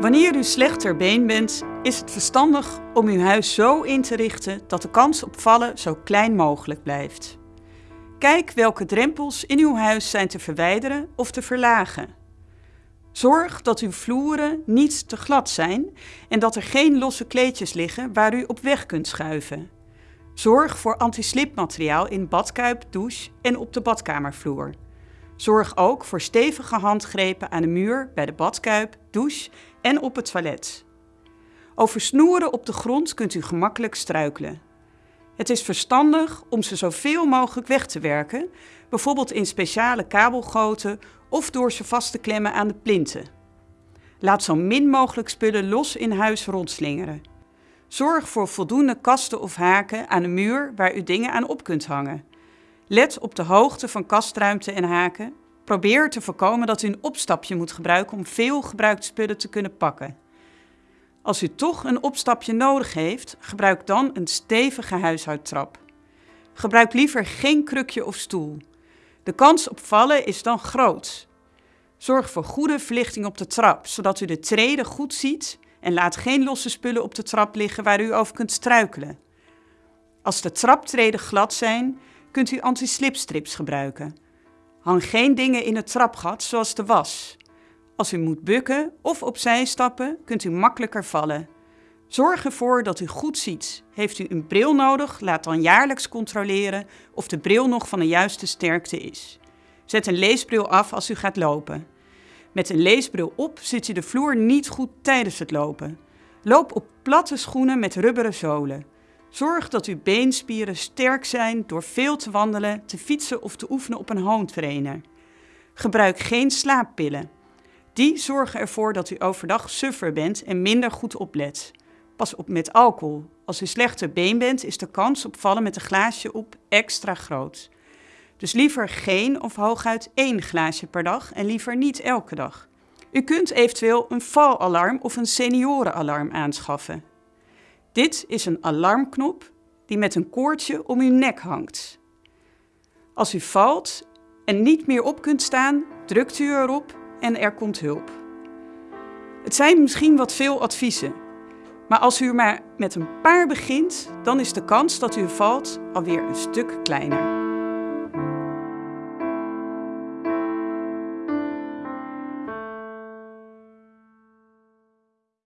Wanneer u slecht ter been bent, is het verstandig om uw huis zo in te richten dat de kans op vallen zo klein mogelijk blijft. Kijk welke drempels in uw huis zijn te verwijderen of te verlagen. Zorg dat uw vloeren niet te glad zijn en dat er geen losse kleedjes liggen waar u op weg kunt schuiven. Zorg voor antislipmateriaal in badkuip, douche en op de badkamervloer. Zorg ook voor stevige handgrepen aan de muur, bij de badkuip, douche en op het toilet. Over snoeren op de grond kunt u gemakkelijk struikelen. Het is verstandig om ze zoveel mogelijk weg te werken, bijvoorbeeld in speciale kabelgoten of door ze vast te klemmen aan de plinten. Laat zo min mogelijk spullen los in huis rondslingeren. Zorg voor voldoende kasten of haken aan de muur waar u dingen aan op kunt hangen. Let op de hoogte van kastruimte en haken. Probeer te voorkomen dat u een opstapje moet gebruiken om veel gebruikte spullen te kunnen pakken. Als u toch een opstapje nodig heeft, gebruik dan een stevige huishoudtrap. Gebruik liever geen krukje of stoel. De kans op vallen is dan groot. Zorg voor goede verlichting op de trap, zodat u de treden goed ziet en laat geen losse spullen op de trap liggen waar u over kunt struikelen. Als de traptreden glad zijn, kunt u anti-slipstrips gebruiken. Hang geen dingen in het trapgat zoals de was. Als u moet bukken of opzij stappen, kunt u makkelijker vallen. Zorg ervoor dat u goed ziet. Heeft u een bril nodig, laat dan jaarlijks controleren of de bril nog van de juiste sterkte is. Zet een leesbril af als u gaat lopen. Met een leesbril op zit u de vloer niet goed tijdens het lopen. Loop op platte schoenen met rubberen zolen. Zorg dat uw beenspieren sterk zijn door veel te wandelen, te fietsen of te oefenen op een home trainer. Gebruik geen slaappillen. Die zorgen ervoor dat u overdag suffer bent en minder goed oplet. Pas op met alcohol. Als u slechter been bent, is de kans op vallen met een glaasje op extra groot. Dus liever geen of hooguit één glaasje per dag en liever niet elke dag. U kunt eventueel een valalarm of een seniorenalarm aanschaffen. Dit is een alarmknop die met een koordje om uw nek hangt. Als u valt en niet meer op kunt staan, drukt u erop en er komt hulp. Het zijn misschien wat veel adviezen, maar als u maar met een paar begint, dan is de kans dat u valt alweer een stuk kleiner.